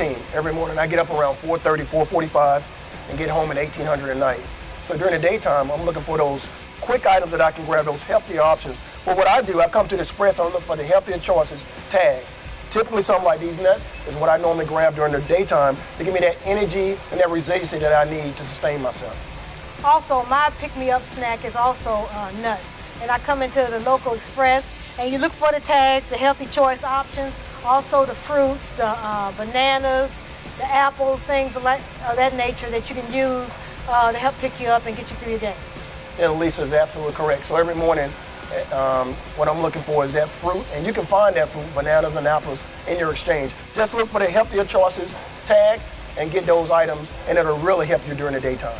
every morning. I get up around 4.30, 4.45 and get home at 1800 at night. So during the daytime, I'm looking for those quick items that I can grab, those healthy options. But what I do, I come to the Express and look for the healthier choices tag. Typically something like these nuts is what I normally grab during the daytime to give me that energy and that resiliency that I need to sustain myself. Also, my pick-me-up snack is also uh, nuts. And I come into the local express and you look for the tags, the healthy choice options, also the fruits, the uh, bananas, the apples, things of, that nature that you can use uh, to help pick you up and get you through your day. And Lisa is absolutely correct. So every morning, um, what I'm looking for is that fruit, and you can find that fruit, bananas and apples, in your exchange. Just look for the healthier choices, tag, and get those items, and it'll really help you during the daytime.